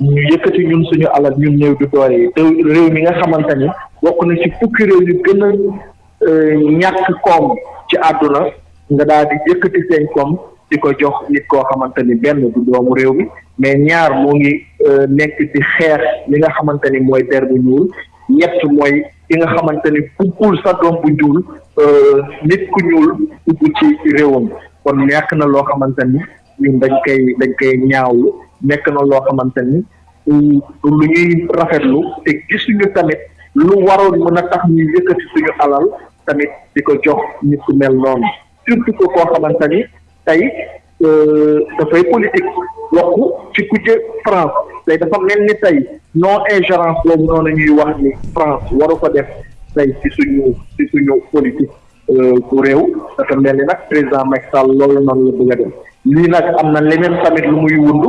ñu yëkkati ñun suñu alal ñun néew du doole yi te réew mi nga xamante ni bokk na ci fukki réew yu gën a euh, ñàkk koom ci àdduna nga daal di yëkkati seen koom di ko jox nit koo xamante ni benn du doomu réew mi mais ñaar moo ngi euh, nekk di xeex li nga xamante ni mooy der bu ñuul ñett mooy ki nga xamante ni buggul sa doom bu ñuul euh, nit ku ñuul dugg ci réewam kon ñàkk na loo xamante ni ñun dañ koy dañ koy ñaawlu nekk na loo xamante ni lu ñuy rafetlu te gisuñu tamit lu waroon mën a tax ñu yëkkati suñu alal tamit di ko jox nit ku mel noonu surtout que koo xamante ni tey euh, dafay politique wax ci kujje France tey dafa mel ni tey non ingérence boobu noonu ñuy wax ni France waru ko def tey ci suñu ci suñu politique euh, ku réew dafa mel ni nag président Macky Sall loolu noonu la bëgg a dem lii nag am na leneen tamit lu muy wund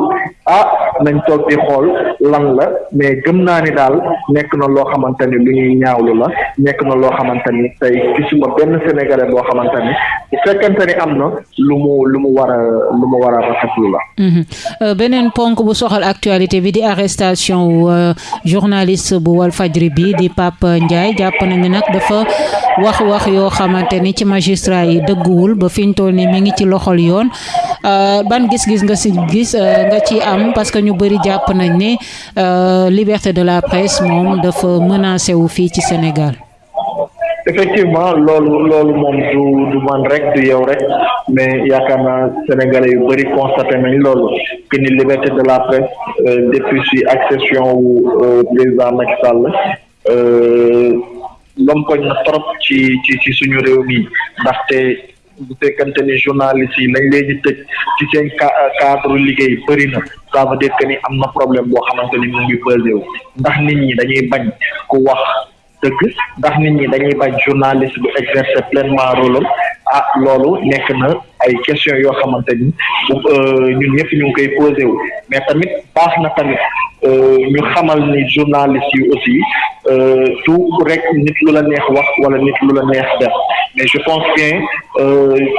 ah nañ toog di xool lan la mais gëm naa ni daal nekk na loo xamante ni lu ñuy ñaawlu la nekk na loo xamante ni tey gisuma benn sénégalais boo xamante ni bu fekkente ni am na lu mu lu mu war a lu mu war a rafetlu la. Mhm. Euh, beneen ponk bu soxal actualité bi di arrestation wu euh, journaliste bu Walfadjri bi di Pape Ndiaye jàpp nañu nag dafa wax wax yoo xamante ni ci magistrat yi dëgguwul ba fi ñu toll nii mi ngi ci loxol yoon euh, ban gis-gis nga si gis nga ci am parce que ñu bëri jàpp nañ ne liberté de la presse moom dafa menacé wu fii ci Sénégal. effectivement loolu loolu moom du du man rek du yow rek mais yaakaar naa sénégalais yu bëri constaté nañ loolu que ni liberté de la presse euh, depuis si accession wu euh, président Macky Sall euh, lompoñ na trop ci ci ci suñu réew mi ndaxte bu fekkante ni journaliste yi lañ leen di tëj ci seen cadre liggéey bëri na ça veut dire que ni am na problème boo xamante ni mu ngi posé ndax nit ñi dañuy bañ ku wax dëgg ndax nit ñi dañuy bañ journaliste bu exercer pleinement rôle am ah loolu nekk na ay question yoo xamante ni euh, ñun ñëpp ñu ngi koy posé wu mais tamit baax na tamit euh, ñu xamal ni journaliste yi aussi euh, tout rek nit lu la neex wax wala nit lu la neex def mais je pense que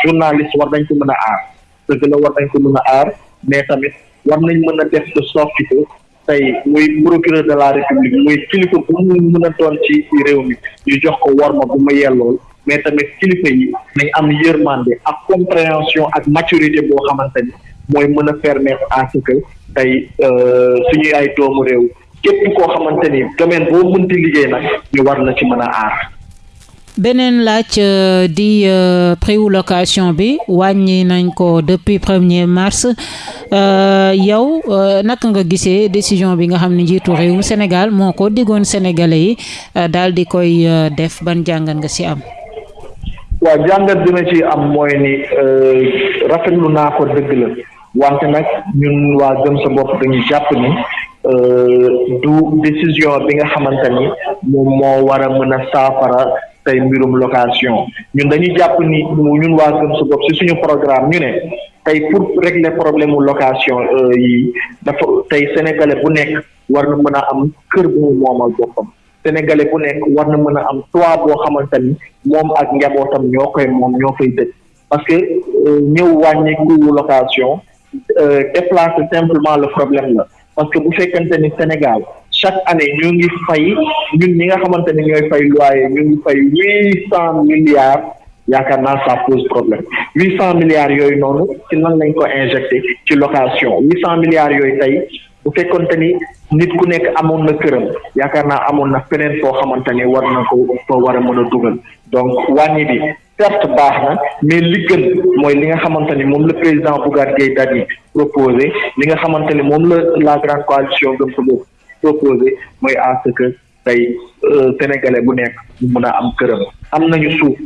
journaliste war nañ ko mën a aar dëgg la war nañ ko mën a aar mais tamit war nañ mën a def de sorte que tey muy procureur de la république muy kilifa bu mu mën a doon ci réew mi ñu jox ko worma bu mu yellool mais tamit kilifa yi nañ am yërmande ak compréhension ak maturité boo xamante ni mooy mën a permettre à ce que tey euh, suñuy ay doomu réew képp koo xamante ni domaine boo mënti liggéey nag ñu war na ci mën a aar beneen laaj euh, di euh, prix wu location bi wàññi nañ ko depuis premier mars euh, yow naka nga gisee décision bi nga xam ne njiitu réewum Sénégal moo ko diggoon sénégalais yi daal di koy def ban jàngat nga ci am. waaw jàngat bi ma ci am mooy ni rafetlu naa ko dëgg la. wante nag ñun waa gëm sa bopp dañu jàpp ni euh, du décision bi nga xamante ni moom moo war a mën a saafara tey mbirum location ñun dañuy jàpp ni ñun waa gëm sa bopp si suñu programme ñu ne tey pour régler problème mu location euh, yi dafa tey sénégalais bu nekk war na mën a am kër bu mu moomal boppam sénégalais bu nekk war na mën a am toit boo xamante ni moom ak njabootam ñoo koy moom ñoo fay dëkk parce que euh, ñëw wàññi coût location euh, déplacer simplement le problème la parce que bu fekkente ni Sénégal chaque année ñu ngi fay ñun ñi nga xamante ne ñooy fay loyer ñu ngi fay huit cent milliards yaakaar naa ça pose problème huit cent milliards yooyu noonu ci nan lañ ko injecté ci location huit cent milliards yooyu tey bu fekkonte ni nit ku nekk amoon na këram yaakaar naa amoon na feneen foo xamante ni war na ko foo war a mën a dugal donc wàññi bi certes baax na mais li gën mooy li nga xamante ni moom la président Bougane Gueye Dany proposé li nga xamante ni moom la la grande coalition gëm sa bopp proposé mooy à ce que tey euh, sénégalais bu nekk mu mun a am këram am nañu suuf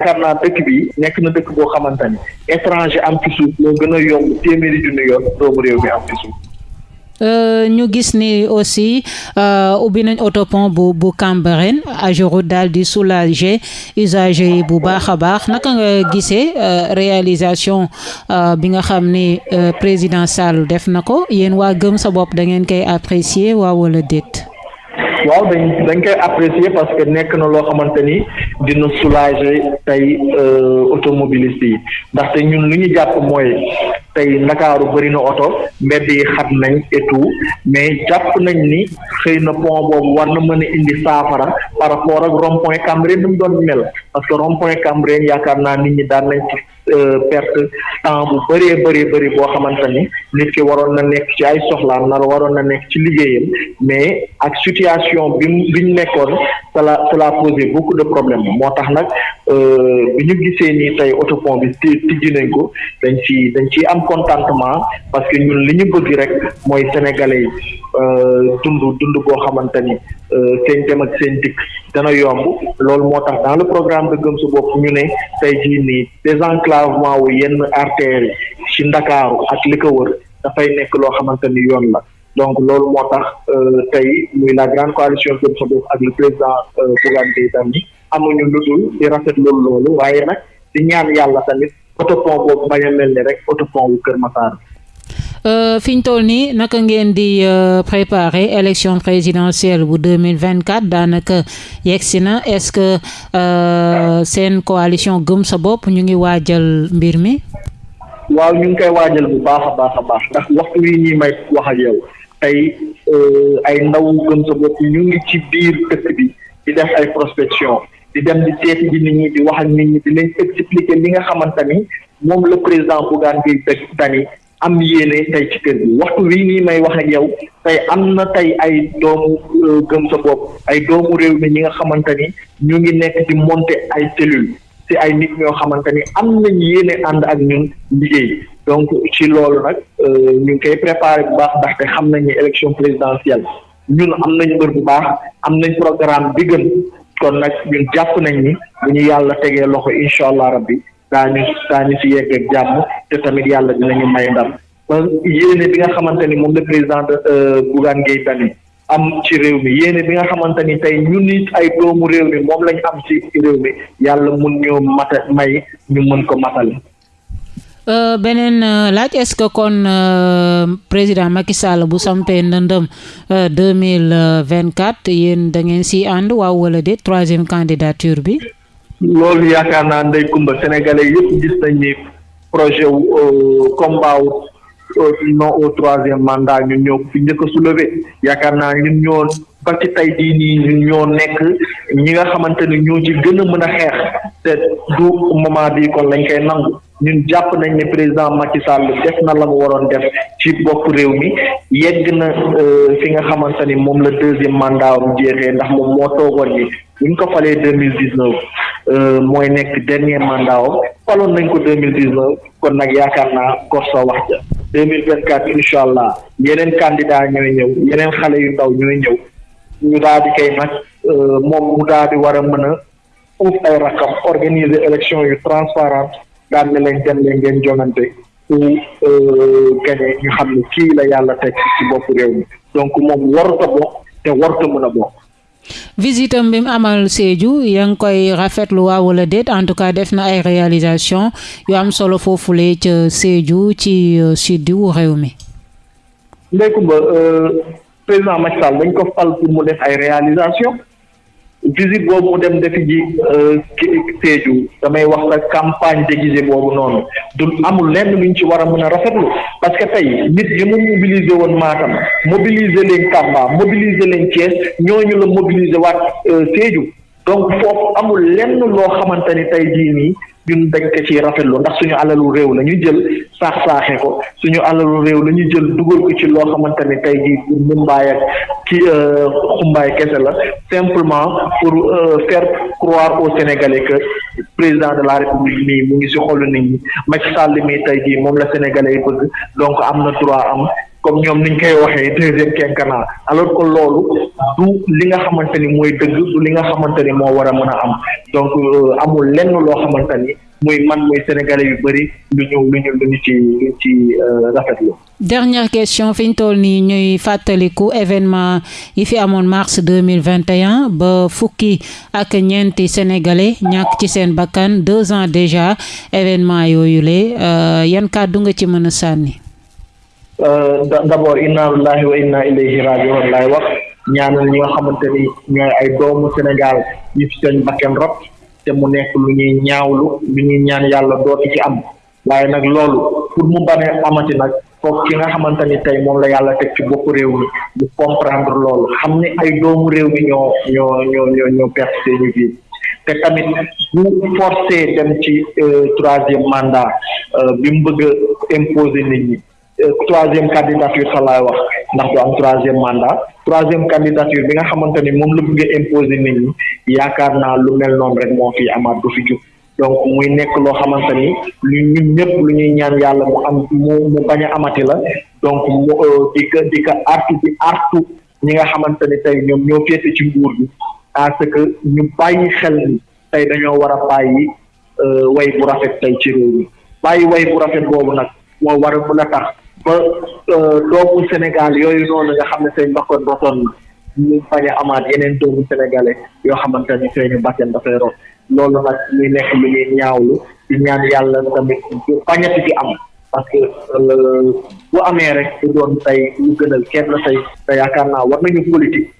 yaakaar naa dëkk bi nekk na dëkk boo xamante ni étranger am ci suuf moo gën a yomb téeméeri junni yoon doomu réew mi am ci suuf Euh, ñu gis ni aussi euh, ubbi nañ autopont bu bu Cambérène AGEROUTE daal di soulager usagers yi bu baax a baax naka nga gisee euh, réalisation bi nga xam ni président Sall def na ko yéen waa gëm sa bopp da ngeen koy apprécier waaw wala déet. waaw dañ dañ koy apprécier parce que nekk na loo xamante ni dina soulager tey euh, automobiliste yi ndaxte ñun lu ñu jàpp mooy tey ndakaaru bëri na oto mbedd yi xat nañ et tout mais jàpp nañ ni xëy na pont boobu war na mën a indi saafara par rapport ak rond point Cambérène ni mu doon mel parce que rond point Cambérène yaakaar naa nit ñi daan nañ ci Euh, perte temps bu bëree bëri bëri boo xamante ni nit ki waroon na nekk ci ay soxlaam nar waroon na nekk ci liggéeyam mais ak situation bi bi ñu nekkoon cela cela posé beaucoup de problème moo tax nag euh, bi ñu gisee nii tey autopont bi tijji nañ ko dañ ci dañ ciy am contentement parce que ñun li ñu bëgg rek mooy sénégalais yi Euh, dund dund boo xamante ni euh, seen dem ak seen dikk dana yomb loolu moo tax dans le programme de gëm sa bopp ñu ne tey jii nii désenclavement wu yenn artères yi ci ndakaaru ak li ko wër dafay nekk loo xamante ni yoon la donc loolu moo tax euh, tey muy la grande coalition gëm sa bopp ak le président Bougane Gueye Dany amuñu lu dul di rafetlu loolu waaye nag di ñaan yàlla tamit autopont boobu bañ a mel ni rek autopont wu Kër Massar bi. Euh, fi ñu toll nii naka ngeen di euh, préparer élection présidentielle bu deux mille vingt quatre daanaka yegg si na est-ce que euh, seen coalition gëm sa bopp ñu ngi waajal mbir mi. waaw ñu ngi koy waajal bu baax a baax a baax ndax waxtu wi ñuy may wax ak yow tey ay ndaw gëm sa bopp ñu ngi ci biir dëkk bi. di def ay prospection di dem di seeti ji nit ñi di wax ak nit ñi di leen expliquer li nga xamante ni moom la président Bougane Gueye Dany am yéene tey ci kër gi waxtu wii nii may wax ak yow tey am na tey ay doomu euh, gëm sa bopp ay doomu réew mi ñi nga xamante ni ñu ngi nekk di monter ay cellules ci ay nit ñoo xamante ni am nañ yéene ànd ak ñun liggéey donc ci loolu nag euh, ñu ngi koy préparé bu baax ndaxte xam nañ ni élection présidentielle ñun am nañ mbër bu baax am nañ programme bi gën kon nag ñun jàpp nañ ni bu ñu yàlla tegee loxo incha allah rabbi daañu daañu ci yegg ak jàmm te tamit yàlla dinañu may ndam ba yéene bi nga xamante ni moom le président de euh, Bougane Gueye Dany am ci réew mi yéene bi nga xamante ni tey ñu nit ay doomu réew mi moom lañ am ci réew mi yàlla mun ñoo mata may ñu mën ko matale Euh, beneen euh, laaj est-ce que kon euh, président Macky Sall bu sampee ndëndëm euh, deux mille vingt quatre yéen da ngeen si ànd waaw wala déet troisième candidature bi. loolu yaakaar naa ndey Kumba sénégalais yëpp gis nañ ni projet wu euh, combat wu non au troisième mandat ñun ñoo fi njëkk a soulever yaakaar naa ñun ñoo ba ci tey jii nii ñun ñoo nekk ñi nga xamante ni ñoo ci gën a mën a xeex te du moment bi kon lañ koy nangu ñun jàpp nañ ne président Macky Sall def na la mu waroon def ci bopp réew mi yegg na euh, fi nga xamante ni moom la deuxième mandat am jeexee ndax moom moo toogoon ni buñ ko falee deux mille dix neuf euh, mooy nekk dernier mandat am faloon nañ ko deux mille dix neuf kon nag yaakaar naa kor sa wax ja deux mille vingt quatre incha allah yeneen candidat ñooy ñëw yeneen xale yu ndaw ñooy ñëw ñu daal di kay nag euh, moom mu daal di war a mën a uuf ay rakam organiser élection yu transparente daan ne leen dem leen ngeen jongante ku euh, gagné ñu xam ne kii la yàlla teg ci bopp réew mi donc moom warut a bokk te warut a mën a bokk. visitam bi mu amal Sédhiou yaa ngi koy rafetlu waaw wala déet en tout cas def na ay réalisation yu am solo foofule ca Sédhiou ci euh, sud wu réew mi. Ndeye Comba euh, président Macky Sall dañ ko fal pour mu def ay réalisation visite boobu mu dem defi ji euh, Sédhiou damay wax la campagne déguisée boobu noonu du amul lenn luñ ci war a mën a rafetlu parce que tey nit ñi mu mobiliser woon Matam mobiliser leen Tamba mobiliser leen Thiès ñooñu la mobiliser waat euh, Sédhiou donc foofu amul lenn loo xamante ni tey jii nii ñun dañ ko ci rafetlu ndax suñu alalu réew la ñu jël saax saaxe ko suñu alalu réew la ñu jël dugal ko ci loo xamante ni tey jii pour mumbaay ak ci euh, xumbaay kese la simplement pour euh, faire croire aux Sénégalais que président de la république mii mu ngi si xolu nit ñi Macky Sall mii tey jii moom la sénégalais yi bëgg donc am na droit am comme ñoom niñ koy waxee deuxième quinquennat alors que loolu du li nga xamante ni mooy dëgg du li nga xamante ni moo war a mën a am donc euh, amul lenn loo xamante ni muy man muy sénégalais yu bëri lu ñu lu ñu lu ñu ci lu ñu ci euh, rafetlu dernière question fi ñu toll nii ñuy fàttaliku événement yi fi amoon mars deux mille vingt et un ba fukki ak ñeenti sénégalais ñàkk ci seen bakkan deux ans déjà événement yooyu le euh, yan kàddu nga ci mën a sànni. Euh, d'abord inna lillahi wa inna ilayhi raji'un laay wax ñaanal ñi nga xamante ni ñooy ay doomu Sénégal yi fi seen bakkan rot te mu nekk lu ñuy ñaawlu lu ñuy ñaan yàlla dootu ci am. waaye nag loolu pour mu bañ a amati nag foofu ki nga xamante ni tey moom la yàlla teg ci bopp réew mi mu comprendre loolu xam ne ay doomu réew mi ñoo ñoo ñoo ñoo ñoo perte seeni vie te tamit bu forcé dem ci euh, troisième mandat euh, bi mu bëgg a imposer nit ñi euh, troisième candidature sa laay wax ndax du am troisième mandat troisième candidature bi nga xamante ni moom la bëgg a imposer nit ñi yaakaar naa lu mel noonu rek moo fi amaat du fi jub donc muy nekk loo xamante ni lu ñun ñëpp lu ñuy ñaan yàlla mu am mu mu bañ a amati la donc mu euh, di ko di ko artu di artu ñi nga xamante ni tey ñoom ñoo féete ci nguur bi à ce que ñu bàyyi xel ni tey dañoo war a bàyyi euh, way bu rafet tey ci réew mi bàyyi way bu rafet boobu nag moo war a mën a tax ba euh, doomu Sénégal yooyu noonu nga xam ne seen bakkoon rotoon na ñu bañ a amaat yeneen doomu sénégalais yoo xamante ni seeni bakkan dafay rot loolu nag muy nekk lu ñuy ñaawlu di ñaan yàlla tamit du bañati di am parce que euh, bu amee rek du doon tey lu gënal kenn tey te yaakaar naa war nañu politique